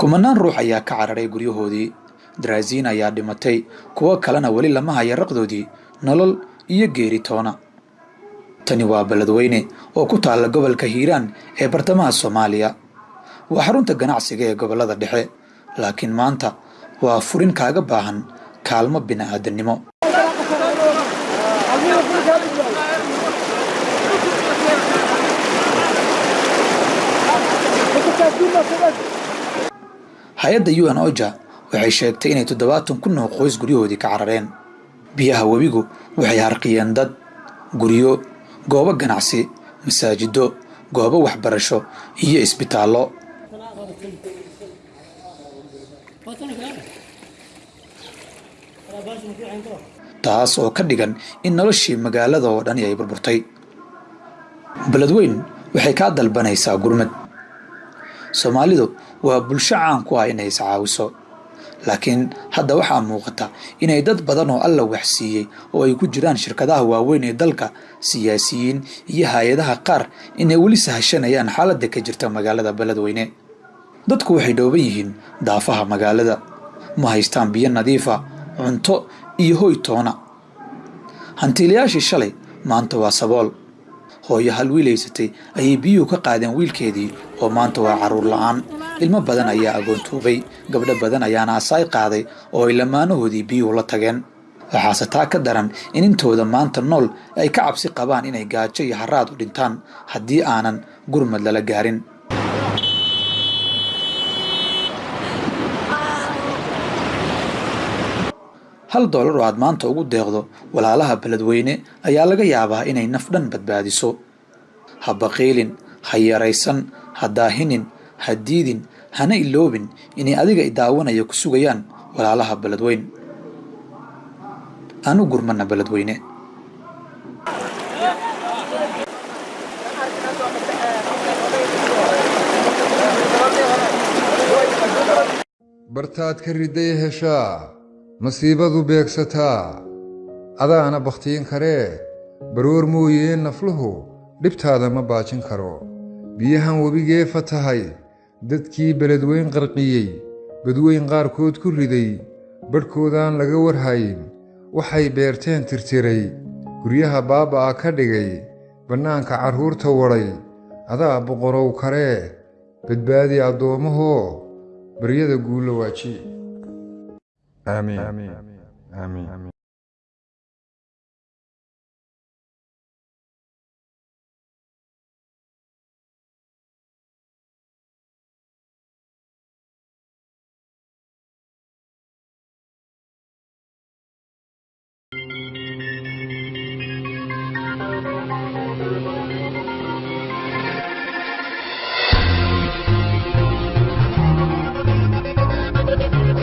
kumanaan ruux ayaa ka cararay guryahoodii. Daraaziin ayaa dhimatay kuwo kalena weli lama haya raqdoodii nolol iyo geeri toona. Tani waa beledweyne oo ku taalla gobolka hiiraan ee bartamaha soomaaliya. Waa xarunta ganacsiga ee gobollada dhexe laakiin maanta waa furin kaaga baahan kaalmo bini'aadannimo hay'adda n oja waxay sheegtay inay toddobaatan kun oo qoys guryahoodii ka carareen. Biyaha webigu waxay harqiyeen dad guryo goobo ganacsi masaajido goobo waxbarasho iyo isbitaallo. Taas oo ka dhigan in noloshii magaalada oo dhani ay burburtay. Beledweyn waxay kaa dalbanaysaa gurmad soomaalidu waa bulsho caan ku ah inay iscaawiso. Laakiin hadda waxaa muuqata inay dad badan oo alla waxsiiyey oo ay ku jiraan shirkadaha waaweyn ee dalka siyaasiyiin iyo hay'adaha qaar inay weli sahashanayaan xaaladda ka jirta magaalada beledweyne. Dadku waxay dhooban yihiin daafaha magaalada. Ma haystaan biyo nadiifa cunto iyo hoy toona. Hantiilayaashii shalay maanta waa sabool hooyo hal wiilaysatay ayay biyuhu ka qaadeen wiilkeedii oo maanta waa carruur la'aan. Ilmo badan ayaa agoontoobay gabdho badan ayaana asaay qaaday oo ay lamaanahoodii biyuhu la tageen. Waxaase taa ka daran in intooda maanta nool ay ka cabsi qabaan inay gaajo iyo haraad u dhintaan haddii aanan gurmad lala gaarin hal doolar oo aad maanta ugu deeqdo walaalaha beledweyne ayaa laga yaabaa inay naf dhan badbaadiso. Ha baqiilin ha yaraysan ha daahinin ha diidin hana iloobin inay adiga idaawanaya ku sugayaan walaalaha beledweyn. Aanu gurmana beledweyne. Bartaad ka riday heshaa masiibadu beegsataa. Adaana bakhtiin karee baroor mooyee nafluhu. Dhibtaada ma baajin karo. Biyahan webigee fatahay. Dadkii beledweyn qarqiyey badweyn qaarkood ku riday. Badhkoodaan laga warhayn waxay beerteen tirtiray. Guryaha baaba'a ka dhigay. Bannaanka carruurta wadhay adaa boqorow karee badbaadi addoommahoo baryada Amém. Amém. Amém. Amém.